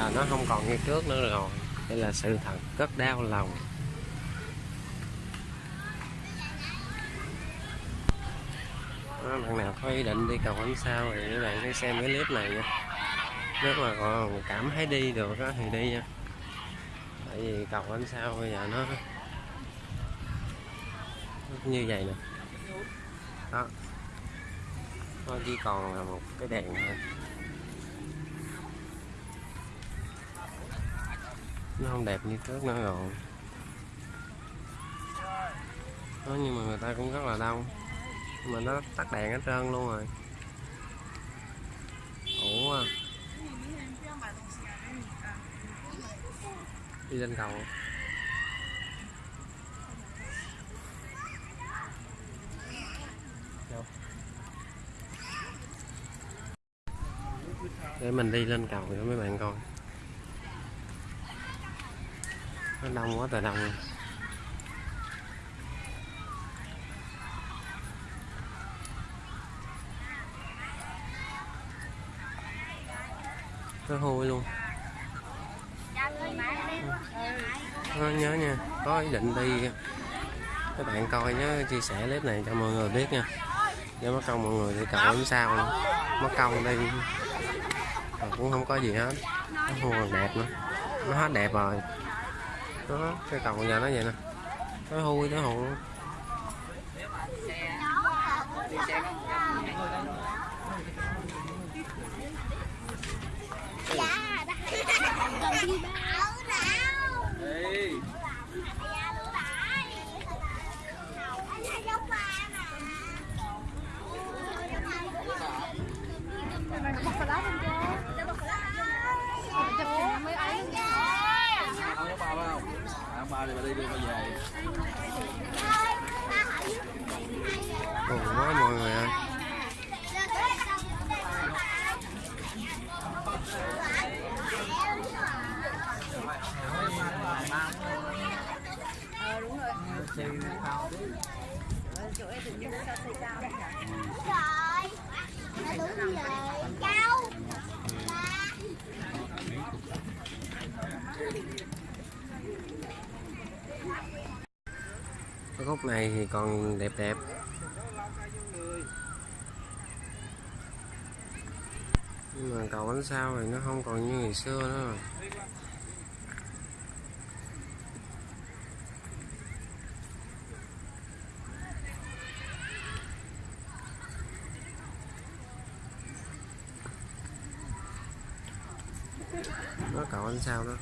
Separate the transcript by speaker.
Speaker 1: giờ nó không còn như trước nữa rồi. Đây là sự thật rất đau lòng. Đó, bạn nào có ý định đi cầu ánh sao thì các bạn hãy xem cái clip này nha. Nếu mà còn cảm thấy đi được đó, thì đi nha. Tại vì cầu ánh sao bây giờ nó nó như vậy nè. Đó. Nó chỉ còn là một cái đèn thôi. Nó không đẹp như trước nữa rồi. Đó, nhưng mà người ta cũng rất là đông. Nhưng mà nó tắt đèn hết trơn luôn rồi. Ủa đi lên cầu. Để mình đi lên cầu cho mấy bạn coi nó đông quá trời đông nó hôi luôn. Nó nhớ nha, có ý định đi các bạn coi nhớ chia sẻ clip này cho mọi người biết nha. Nhớ mất công mọi người thì cậu đến sao nữa. mất công đi. Mà cũng không có gì hết. Nó hôi còn đẹp nữa. Nó hết đẹp rồi đó cái cầu giờ nó vậy nè. Nó hôi nó hôi luôn.
Speaker 2: Không giống ba phải không à, ba thì bà đi đưa bà về
Speaker 1: Ủa quá mọi người ơi
Speaker 3: Thank you rồi cháu
Speaker 1: cái khúc này thì còn đẹp đẹp. Nhưng mà cầu bánh sao thì nó không còn như ngày xưa nữa. Rồi nó cầu bánh sao đó.